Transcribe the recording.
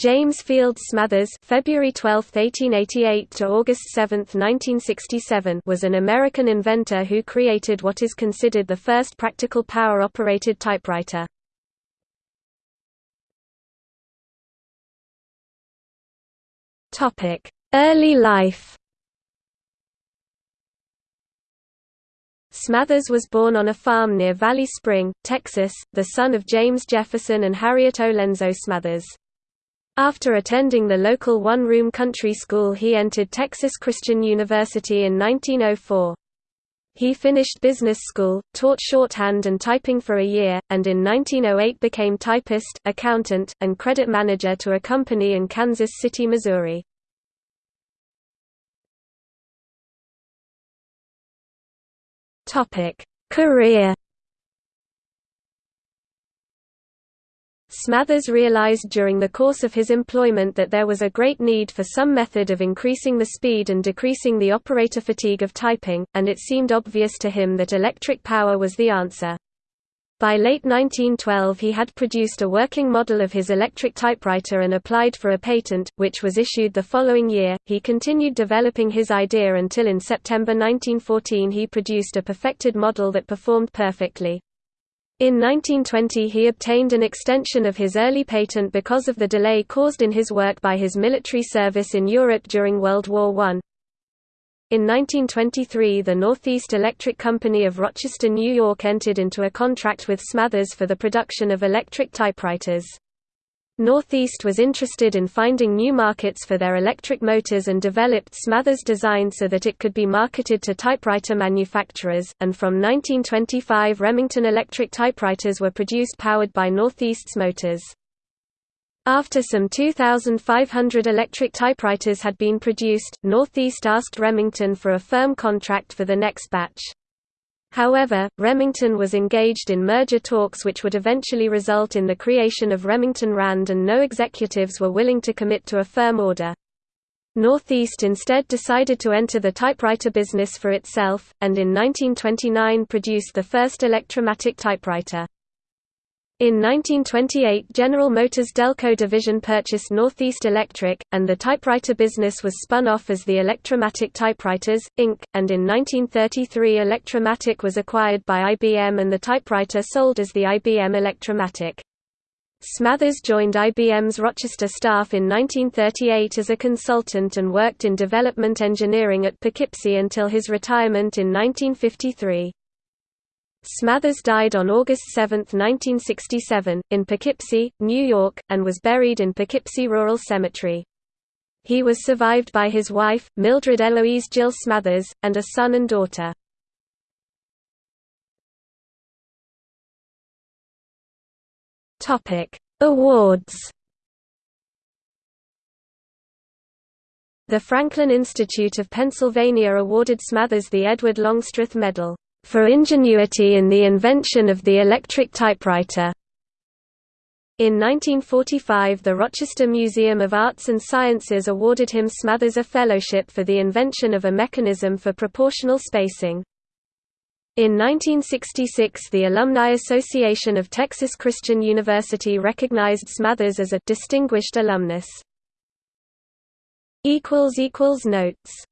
James Field Smathers February 12, 1888 to August 7, 1967 was an American inventor who created what is considered the first practical power-operated typewriter. Early life Smathers was born on a farm near Valley Spring, Texas, the son of James Jefferson and Harriet Olenzo Smathers. After attending the local one-room country school he entered Texas Christian University in 1904. He finished business school, taught shorthand and typing for a year, and in 1908 became typist, accountant, and credit manager to a company in Kansas City, Missouri. Career Smathers realized during the course of his employment that there was a great need for some method of increasing the speed and decreasing the operator fatigue of typing, and it seemed obvious to him that electric power was the answer. By late 1912 he had produced a working model of his electric typewriter and applied for a patent, which was issued the following year. He continued developing his idea until in September 1914 he produced a perfected model that performed perfectly. In 1920 he obtained an extension of his early patent because of the delay caused in his work by his military service in Europe during World War I. In 1923 the Northeast Electric Company of Rochester, New York entered into a contract with Smathers for the production of electric typewriters. Northeast was interested in finding new markets for their electric motors and developed Smathers' design so that it could be marketed to typewriter manufacturers, and from 1925 Remington electric typewriters were produced powered by Northeast's motors. After some 2,500 electric typewriters had been produced, Northeast asked Remington for a firm contract for the next batch. However, Remington was engaged in merger talks which would eventually result in the creation of Remington Rand and no executives were willing to commit to a firm order. Northeast instead decided to enter the typewriter business for itself, and in 1929 produced the first electromatic typewriter. In 1928 General Motors Delco division purchased Northeast Electric, and the typewriter business was spun off as the Electromatic Typewriters, Inc., and in 1933 Electromatic was acquired by IBM and the typewriter sold as the IBM Electromatic. Smathers joined IBM's Rochester staff in 1938 as a consultant and worked in development engineering at Poughkeepsie until his retirement in 1953. Smathers died on August 7, 1967, in Poughkeepsie, New York, and was buried in Poughkeepsie Rural Cemetery. He was survived by his wife, Mildred Eloise Jill Smathers, and a son and daughter. Awards The Franklin Institute of Pennsylvania awarded Smathers the Edward Longstreth Medal for ingenuity in the invention of the electric typewriter. In 1945 the Rochester Museum of Arts and Sciences awarded him Smathers a fellowship for the invention of a mechanism for proportional spacing. In 1966 the Alumni Association of Texas Christian University recognized Smathers as a «distinguished alumnus». Notes